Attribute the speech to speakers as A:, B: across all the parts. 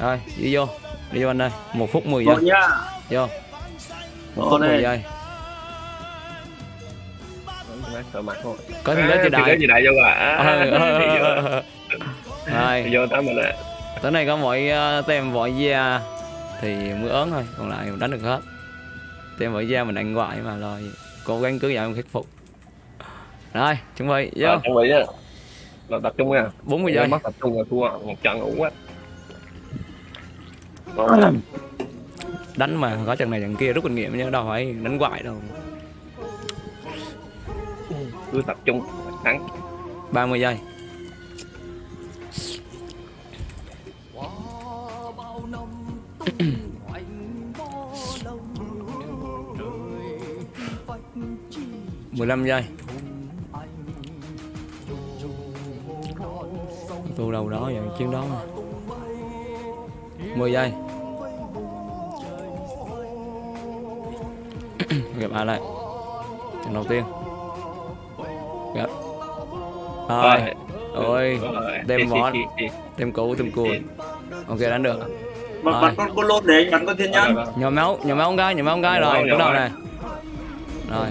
A: rồi đi vô. Đi vô anh ơi. Một phút 10 giây.
B: nha.
A: vô. Một
B: Rồi
A: phút 10
B: này.
A: giây. Có thêm đó chị đại.
C: gì đại vô à.
A: Ờ, ờ,
C: vô
A: ờ, ờ. rồi.
C: Vô tới mình à
A: tới này có mỗi uh, tem vội da thì mới ớn thôi. Còn lại đánh được hết. Tem vội da mình đánh ngoại mà rồi cố gắng cứ dạo mình khắc phục. Rồi chuẩn bị vô.
C: Ờ, chuẩn bị á là tập trung nha.
A: 40 giây.
C: mất tập trung là thua. Một trận ủ quá
A: đánh mà có trận này trận kia rút kinh nghiệm chứ đâu phải đánh hoài đâu.
C: Cứ tập trung thắng.
A: 30 giây. mười lăm giây. Tu đâu đó vậy chiến đó mà. 10 giây. Gặp ai lại trận đầu tiên. Gặp. Rồi ôi đem món tem cũ tem cùi. ok đánh được.
B: Bật
A: Rồi.
B: bật con con lốt để bắn con thiên nhân.
A: nhỏ máu nhỏ máu con gái nhỏ máu con gái
C: Nhỏ
A: rồi bắt đầu này rồi.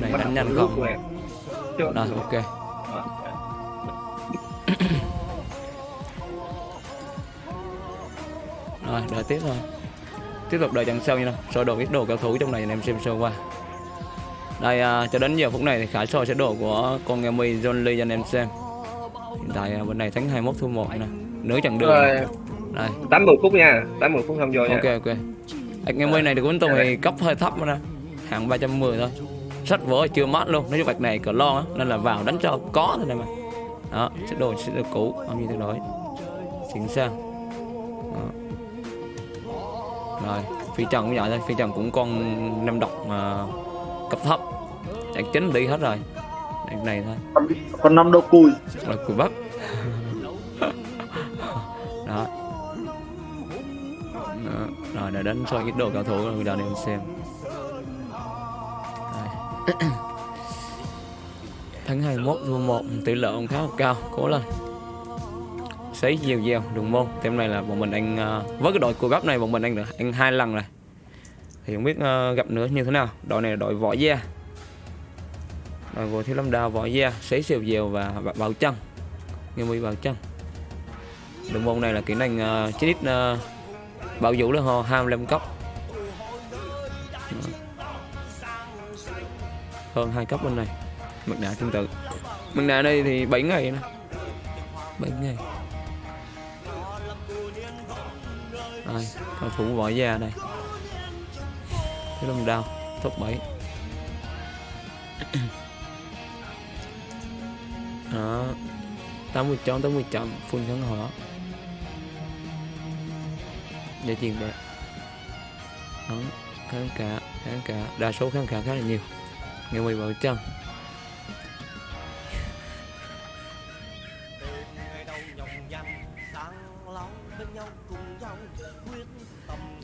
A: Này đánh nhanh không? rồi ok rồi đợi tiếp thôi. Tiếp tục đợi trận sau nha soi đồ ít đồ cao thủ trong này anh em xem sơ qua. Đây à, cho đến giờ phút này thì khải soi sẽ đồ của con nghe mi John Lee cho anh em xem. Hiện tại à, bên này thắng 21 thua 1 nè. Nửa chặng đường.
C: Rồi.
A: Đây.
C: Tám mười phút nha. Tám mười phút không vô nha.
A: Ok ok. Ạch nghe mi này thì của Tùng thì cấp hơi thấp mà nè. Hạng 310 thôi. Sách vỡ chưa mát luôn. Nói chung vạch này cỡ lon á nên là vào đánh cho có thôi này mà. Đó sẽ đồ sẽ được cũ bao nhiêu thay đổi. Chuyển sang. Đó. Rồi phi trần cũng vậy thôi. Phi trần cũng con năm độc mà cấp thấp. Chắc chính đi hết rồi. Này, này thôi.
B: Con- năm đô cùi.
A: là cùi bắp. Đó. Đó. rồi để đánh soi ít đồ cao thủ rồi đào em xem. Rồi. tháng 21 thua 1 tỷ lệ cũng khá là cao. Cố lên sấy gieo gieo đường môn tem này là bọn mình ăn với cái đội cua bắp này bọn mình ăn được ăn hai lần rồi thì không biết gặp nữa như thế nào đội này là đội võ da đội của thiếu lâm đào võ da sấy xèo dèo và bảo- chân nghiêm mi bảo chân đường môn này là kỹ năng uh, chí ít uh, bảo vũ là ho 25 cấp hơn hai cấp bên này mặt nạ tương tự mặt nạ đây thì 7 ngày nữa 7 ngày cao thủ võ gia đây. Thiếu lâm đao top 7 đó. 80 chọn 80 chọn full kháng hỏa. Để tiền bạc Đó, kháng cả kháng cả. Đa số kháng cả khá là nhiều. Ngày mày vào chân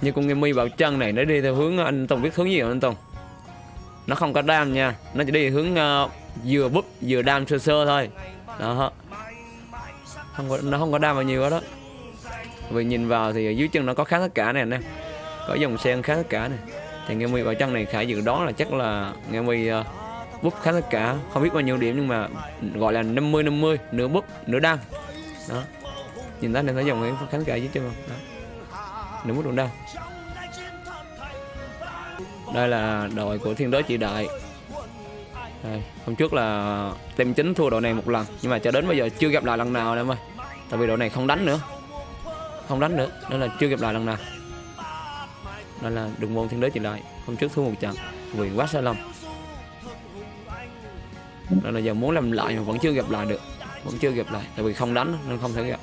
A: như con nghe mi bảo chân này nó đi theo hướng ờ, anh Tùng biết hướng gì không anh Tùng nó không có đam nha nó chỉ đi hướng uh, vừa búp vừa đam sơ sơ thôi. Đó. Không có nó không có đam bao nhiêu đó. Vì nhìn vào thì dưới chân nó có khá tất cả này nè có dòng sen khá tất cả này thì nghe mi vào chân này khải dự đoán là chắc là nghe mi uh, búp khá tất cả. Không biết bao nhiêu điểm nhưng mà gọi là 50 50 nửa búp nửa đam. Đó nhìn thấy nên thấy dòng nguyễn phương tất cả dưới chân không đó. nửa búp nửa đam đây là đội của thiên đới Chị đại. Đây, hôm trước là tem chính thua đội này một lần nhưng mà cho đến bây giờ chưa gặp lại lần nào em ơi. Tại vì đội này không đánh nữa. Không đánh nữa nên là chưa gặp lại lần nào. Nên là đừng môn thiên đới Chị đại hôm trước thua một trận vì quá sai lầm nên là giờ muốn làm lại mà vẫn chưa gặp lại được vẫn chưa gặp lại tại vì không đánh nên không thể gặp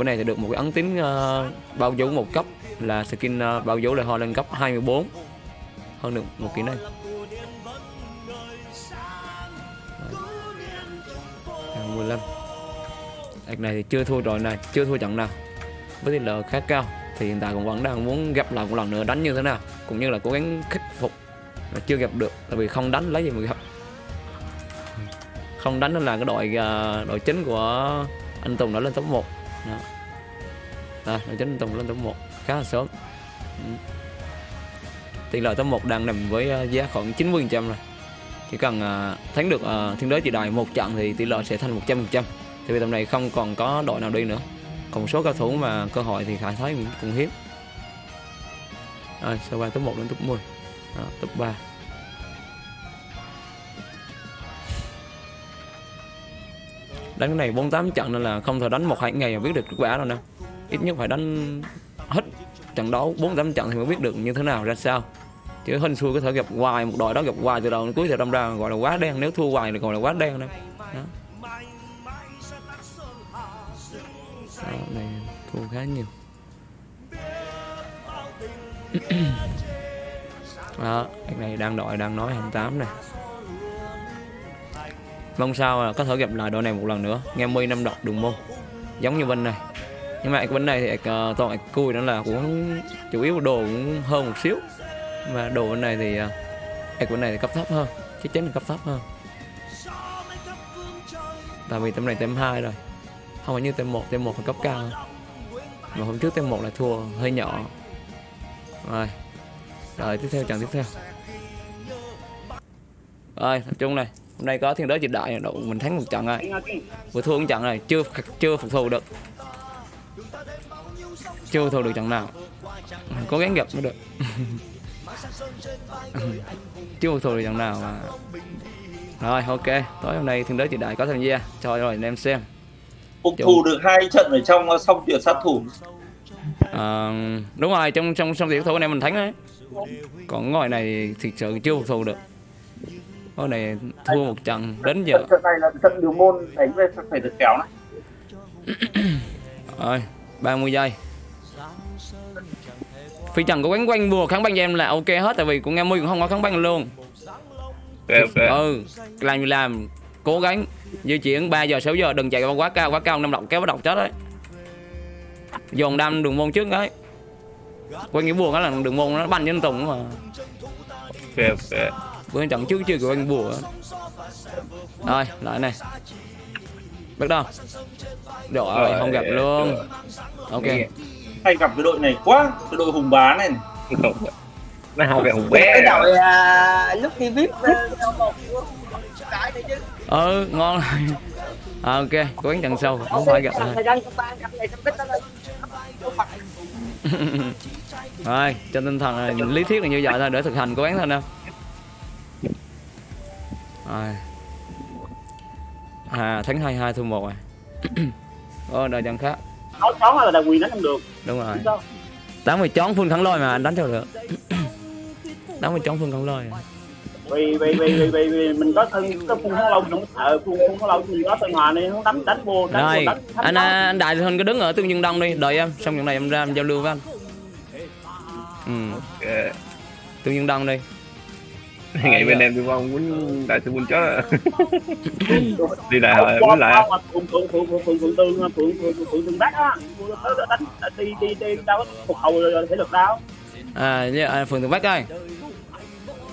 A: bữa này thì được một cái ấn tín uh, ờ, bao dấu một cấp là skin uh, bao dấu là ho lên cấp 24 hơn được một kỹ năng Hàng 15 Đợt này thì chưa thua rồi này chưa thua trận nào. Với tỷ lệ khá cao thì hiện tại cũng vẫn đang muốn gặp lại một lần nữa đánh như thế nào cũng như là cố gắng khắc phục mà chưa gặp được tại vì không đánh lấy gì mà gặp. Không đánh là cái đội ờ, đội chính của anh Tùng đã lên top 1 đó. à, đội chính Tùng lên top 1 khá là sớm. Ừ. Tỷ lệ top 1 đang nằm với ờ, giá khoảng 90 trăm rồi. Chỉ cần ờ, thắng được ờ, thiên đới chỉ đài một trận thì tỷ lệ sẽ thành 100 phần trăm thì vì tầm này không còn có đội nào đi nữa. Còn số cao thủ mà cơ hội thì Khải thấy cũng, cũng hiếm. Rồi, sau qua top 1 đến top 10. Đó, top 3. Đánh cái này 48 trận nên là không thể đánh một hai ngày mà biết được kết quả đâu nè. Ít nhất phải đánh hết trận đấu 48 trận thì mới biết được như thế nào ra sao. Chứ hên xui có thể gặp hoài một đội đó gặp hoài từ đầu đến cuối thì đâm ra gọi là quá đen nếu thua hoài thì gọi là quá đen đó, đó. đó này thua khá nhiều. Đó cái này đang đội đang nói 28 này mong sao là có thể gặp lại đội này một lần nữa. Nghe mi năm đọc đường môn. Giống như bên này. Nhưng mà cái bên này thì uh, toàn cùi đó là cũng chủ yếu đồ cũng hơn một xíu. Mà đồ bên này thì ờ, uh, bên này thì cấp thấp hơn. Chắc chắn là cấp thấp hơn. Tại vì tầm này tem 2 rồi. Không phải như tem 1 tem 1 là cấp cao hơn. mà hôm trước tem 1 là thua hơi nhỏ. Rồi. Rồi tiếp theo trận tiếp theo. Rồi tập trung này hôm nay có thiên đới dịch đại độ mình thắng một trận rồi. Vừa thua một trận này chưa chưa phục thù được. Chưa thù được trận nào. Cố gắng gặp mới được. Chưa phục thù được trận nào mà. Rồi ok. Tối hôm nay thiên đới dịch đại có tham gia. Cho rồi anh em xem.
B: Phục thù được hai trận ở trong uh, song tuyển sát thủ.
A: À, đúng rồi trong trong trong tiểu thủ này mình thắng đấy còn ngồi này thì sự chưa phục thù được Hôm này thua một trận đến giờ.
B: Trận này là trận điều môn đánh về phải được kéo này.
A: Rồi 30 giây. Phi Trần có quánh quanh bùa kháng băng cho em là ok hết Tại vì của Nga mươi cũng không có kháng băng luôn.
C: Ok ok.
A: Ừ Làm gì làm Cố gắng di chuyển 3 giờ 6 giờ đừng chạy quá cao quá cao năm độc kéo bắt độc chết đấy. Dồn đam đường môn trước đấy. Quanh cái bùa đó là đường môn nó banh trên tùng mà.
C: Ok ok
A: Bữa trận trước chưa của anh bùa. Rồi lại này. Bắt đầu. Rồi. không gặp luôn. Ok.
B: Hay gặp cái đội này quá cái đội hùng bá này.
C: Nó học về hùng
D: cái
C: bé
D: đội à, lúc đi vip ờ, cái này chứ.
A: Ừ ngon rồi. À, Ok cố gắng trận sau Không phải gặp
D: cái lên
A: Rồi trên tinh thần là lý thuyết là như vậy thôi Để thực hành cố gắng thôi nè Rồi À thắng 22 thua 1 rồi Ô đợi trận khác.
D: Nói chó là đà quyền đánh không được.
A: Đúng rồi.
D: Sao
A: Đánh mày chón phun khẳng lôi mà anh đánh cho được. Đánh mày chón phun khẳng lôi.
D: Vì vì vì vì vì, vì mình có thân có phun kháng lâu mình không sợ. Phun phun kháng lâu mình có thân hòa này không đánh đánh vô đánh
A: Rồi
D: vô đánh thắng
A: anh à, anh Đại Huynh cứ đứng ở tương nhân đông đi. Đợi em Xong trận này em ra em giao lưu với anh. Ừ.
C: Ok.
A: tương nhân đông đi
C: ngày bên em tôi mong muốn đại sư quân chó đi
D: Qua-
C: muốn lại.
D: Qua- phượng phượng phượng phượng phượng phượng tương phượng phượng phượng phượng tương bác á. Đánh đi đi đi đâu có phục hậu thể lực đâu
A: À, à Phường Tường Bắc ơi.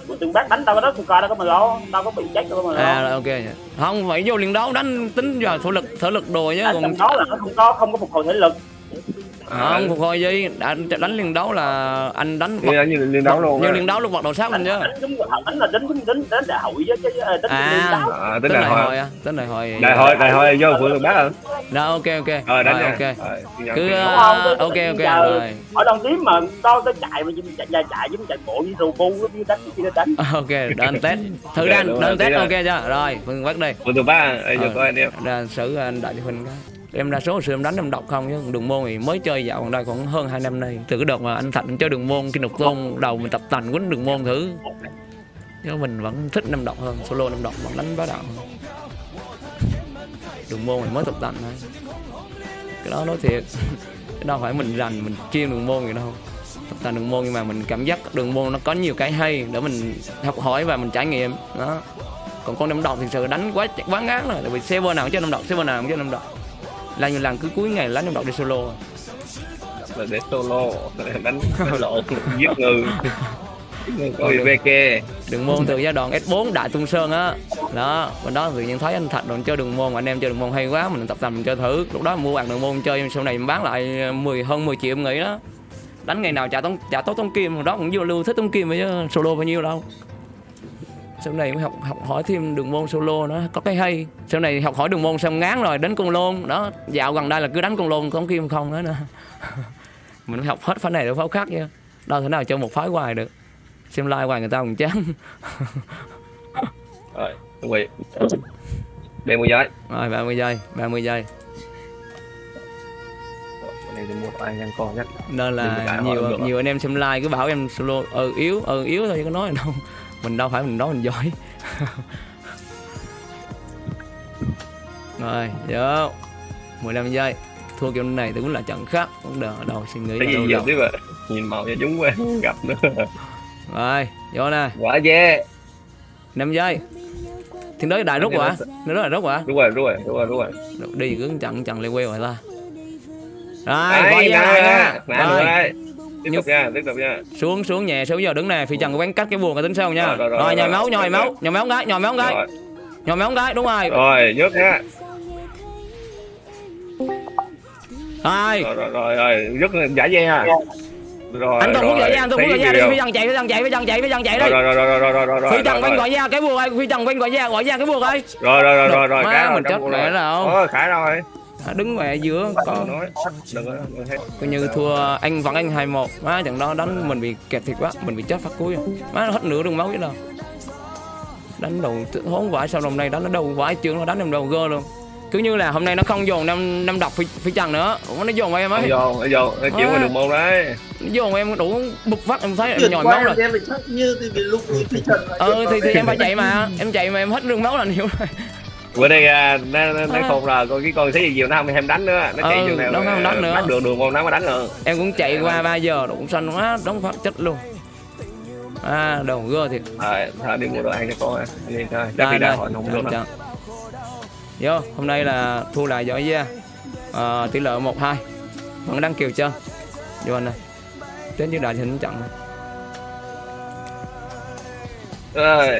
D: Phượng tương bác đánh có đó phục coi đâu có mà lo đâu có bị chết đâu mà
A: À
D: lo
A: rồi, ok. Không phải vô liền đấu đánh tính vào thủ lực thể lực đồ chứ còn
D: đó là nó không có không có phục hồi thể lực
A: không phục hồi gì đã đánh liền đấu là anh đánh
C: đi đánh như liên đấu luôn
A: như
C: á.
A: liền đấu lúc bật đầu sát lên chứ.
D: Đánh chúng đánh là đánh đánh đánh đánh đại hội chứ chứ ờ, đánh
A: À.
D: liên đấu.
C: À, đại hội
A: à? Tính đại hội.
C: Đại hội đại hội vô phượng bắc hả
A: rồi ok ok.
C: Ờ đánh
A: ok.
C: Rồi, ghi nhận,
A: cứ.
D: Đúng
A: uh, ok ok rồi.
D: ở đồng tím mà to tới chạy mà chạy chạy chạy chứ chạy bộ như rù bu như đánh như đánh.
A: Ok anh test thử
C: Ok,
A: đánh
C: đúng rồi,
A: anh test ok chưa? Rồi Phường Tường Bắc đi
C: phượng bắc à đây
A: Ờ.
C: coi anh em
A: ra xử anh đại cho huynh cái em đa số hồi xưa em đánh em đọc không chứ. Đường môn thì mới chơi dạo gần đây còn hơn hai năm nay. Từ cái đợt mà anh thạnh chơi đường môn, khi nục tôn đầu mình tập tành quýnh đường môn thử. Chứ mình vẫn thích năm độc hơn, solo năm độc, vẫn đánh bá đạo hơn. Đường môn thì mới tập tành thôi. Cái đó nói thiệt. Cái đó phải mình rành, mình chuyên đường môn gì đâu. Tập tành đường môn nhưng mà mình cảm giác đường môn nó có nhiều cái hay để mình học hỏi và mình trải nghiệm. Đó. Còn con năm độc thì sự đánh quá quá ngán rồi. Tại vì server nào cũng chơi năm độc, server nào cũng chơi năm độc là nhiều lần cứ cuối ngày lấy năm độc đi solo
C: là để solo đánh đánh lộn giết người. Về kê
A: đường môn từ giai đoạn S4 Đại Tung Sơn á. Đó bên đó tự nhiên thấy anh Thạch rồi chơi đường môn anh em chơi đường môn hay quá mình tập tành mình chơi thử. Lúc đó mua bằng đường môn chơi sau này mình bán lại 10 hơn 10 triệu em nghĩ đó. Đánh ngày nào trả tống trả tốt tống kim hồi đó cũng vô lưu thích tống kim vậy chứ solo bao nhiêu đâu sau này mới học học hỏi thêm đường môn solo nó có cái hay. Sau này học hỏi đường môn xong ngán rồi đánh con lôn. Đó dạo gần đây là cứ đánh con lôn tống kim không nữa nè mình học hết phái này đến phái khác chứ đâu thể nào cho một phái hoài được. Xem like hoài người ta còn chán.
C: Rồi rồi đem một giấy
A: rồi 30 giây 30 giây. Nên
C: có
A: là nhiều nhiều anh em xem like cứ bảo em solo ừ yếu ừ yếu thôi chứ có nói đâu mình đâu phải mình nói mình giỏi. Rồi vô. 15 giây. Thua kiểu này thì cũng là trận khác. Cũng đỡ đầu suy nghĩ
C: cái
A: là
C: gì giờ tiếp à nhìn màu cho chúng quá gặp nữa.
A: Rồi vô nè.
C: Quả dê
A: 5 giây. Thiên đới đại rút quả. thiên đới đại rút quả.
C: Đúng rồi đúng rồi đúng rồi đúng rồi.
A: Đi cứ chặn chặn lên queo rồi ta. Rồi coi ra
C: nè,
A: rồi.
C: đây tiếp tục nha tiếp tục nha
A: xuống xuống nhẹ xuống giờ đứng nè phi trần có cắt cái buồn cái tính sau nha
C: rồi, rồi, rồi,
A: rồi máu nhồi máu nhồi máu gái nhồi máu
C: gái
A: nhồi máu gái đúng rồi
C: rồi nhúc nha
A: rồi
C: rồi rồi rồi rất giả dê ha rồi
A: anh còn muốn giải ra anh tôi muốn giải ra đi phi trần chạy phi trần chạy phi trần chạy phi trần chạy đi
C: rồi rồi rồi rồi rồi rồi
A: phi trần quanh gọi ra cái buộc ơi phi trần quanh gọi ra gọi ra cái buộc ơi
C: rồi rồi rồi rồi rồi
A: mình chết mẹ rồi
C: thôi khải rồi
A: À, đứng mẹ giữa có coi như thua anh vẫn anh hai một. Má trận đó đánh mình bị kẹt thiệt quá mình bị chết phát cuối rồi. má nó hết nửa đường máu chứ đâu đánh đầu hốn vãi sau hôm nay đánh nó đầu vãi chưa nó đánh em đầu gơ luôn. Cứ như là hôm nay nó không dồn năm năm độc phi, phi trần nữa. Nó dồn vào em
C: Nó
A: ấy
C: nó vô nó chịu qua đường môn đấy.
A: Nó dồn vào em đủ bục phát em thấy em nhồi máu rồi.
B: em chắc như thì vì lúc
A: ừ thì, thì em phải chạy mà. em chạy mà em hết đường máu là nhiều rồi
C: bữa đây à, nó nó, nó
A: À.
C: khùng rồi còn cái con thấy gì nhiều nó không thèm đánh nữa. Nó chạy
A: Ừ,
C: chừng nào
A: nó không đánh nữa.
C: bắt được đường môn nó mới đánh nữa
A: em cũng chạy qua 3 giờ đủ xanh quá đóng phát chết luôn. À đầu gơ thiệt.
C: Thôi đi mua đồ ăn cho con à đi thôi chắc
A: Đây,
C: đi ra hỏi không được đâu
A: vô hôm nay là thua lại giỏi ra à, tỷ lệ một hai. Vẫn đang kiều chân. Vô anh này đến với đại hình chặn này.
C: rồi